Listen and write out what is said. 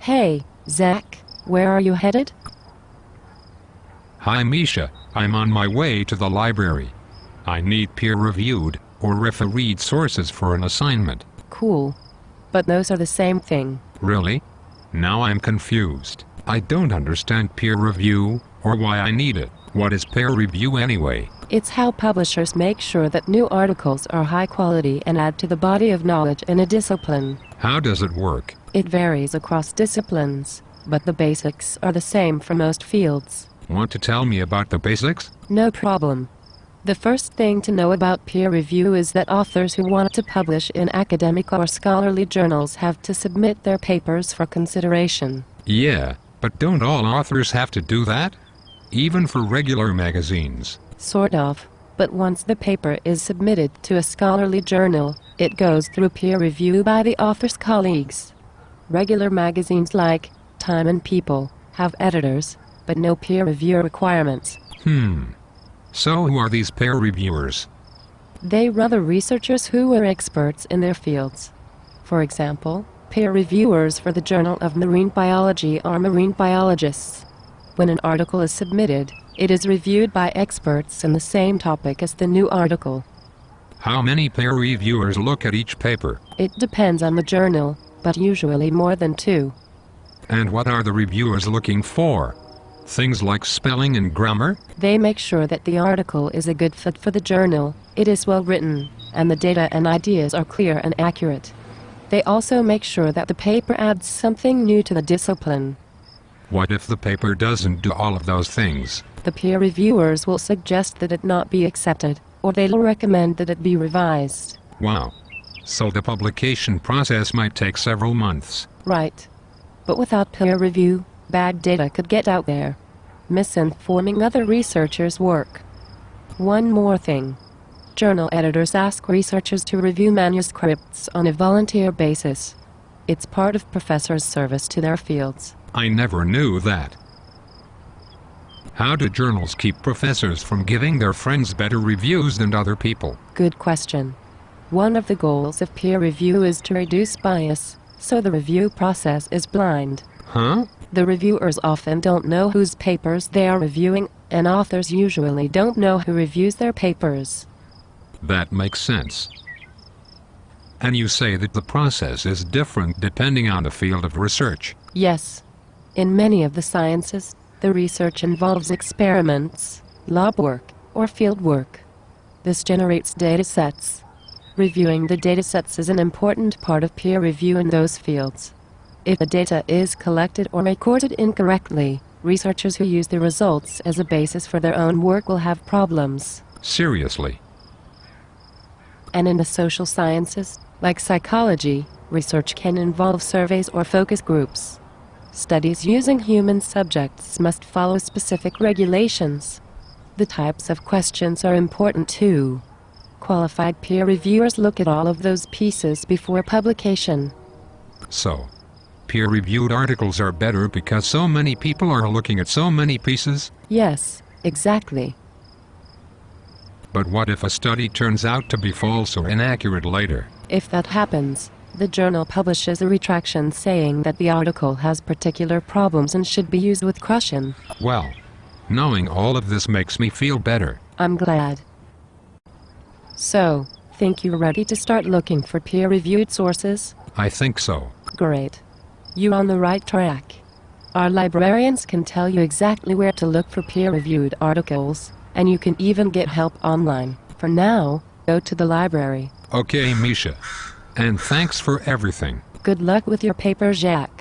Hey, Zach, where are you headed? Hi Misha, I'm on my way to the library. I need peer-reviewed, or refereed sources for an assignment. Cool. But those are the same thing. Really? Now I'm confused. I don't understand peer review, or why I need it. What is peer review anyway? It's how publishers make sure that new articles are high quality and add to the body of knowledge in a discipline. How does it work? It varies across disciplines, but the basics are the same for most fields. Want to tell me about the basics? No problem. The first thing to know about peer review is that authors who want to publish in academic or scholarly journals have to submit their papers for consideration. Yeah, but don't all authors have to do that? Even for regular magazines. Sort of. But once the paper is submitted to a scholarly journal, it goes through peer review by the author's colleagues. Regular magazines like Time and People have editors, but no peer review requirements. Hmm. So who are these peer reviewers? They are the researchers who are experts in their fields. For example, peer reviewers for the Journal of Marine Biology are marine biologists. When an article is submitted, it is reviewed by experts in the same topic as the new article. How many peer reviewers look at each paper? It depends on the journal, but usually more than two. And what are the reviewers looking for? Things like spelling and grammar? They make sure that the article is a good fit for the journal, it is well written, and the data and ideas are clear and accurate. They also make sure that the paper adds something new to the discipline. What if the paper doesn't do all of those things? The peer reviewers will suggest that it not be accepted, or they'll recommend that it be revised. Wow. So the publication process might take several months. Right. But without peer review, bad data could get out there, misinforming other researchers' work. One more thing. Journal editors ask researchers to review manuscripts on a volunteer basis. It's part of professors' service to their fields. I never knew that. How do journals keep professors from giving their friends better reviews than other people? Good question. One of the goals of peer review is to reduce bias, so the review process is blind. Huh? The reviewers often don't know whose papers they are reviewing, and authors usually don't know who reviews their papers. That makes sense. And you say that the process is different depending on the field of research. Yes. In many of the sciences, the research involves experiments, lab work, or field work. This generates data sets. Reviewing the data sets is an important part of peer review in those fields. If the data is collected or recorded incorrectly, researchers who use the results as a basis for their own work will have problems. Seriously. And in the social sciences, like psychology, research can involve surveys or focus groups. Studies using human subjects must follow specific regulations. The types of questions are important too. Qualified peer reviewers look at all of those pieces before publication. So, peer-reviewed articles are better because so many people are looking at so many pieces? Yes, exactly. But what if a study turns out to be false or inaccurate later? If that happens, the journal publishes a retraction saying that the article has particular problems and should be used with caution. Well, knowing all of this makes me feel better. I'm glad. So, think you're ready to start looking for peer-reviewed sources? I think so. Great. You're on the right track. Our librarians can tell you exactly where to look for peer-reviewed articles, and you can even get help online. For now, go to the library. Okay, Misha. And thanks for everything. Good luck with your paper, Jack.